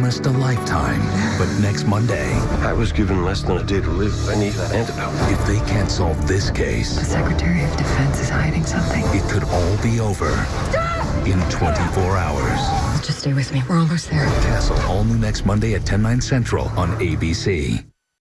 promised a lifetime. But next Monday, I was given less than a day to live. I need that antidote. if they can't solve this case, The Secretary of Defense is hiding something. it could all be over in 24 hours. Just stay with me. We're almost there. Castle, all new next Monday at 10, 9 central on ABC.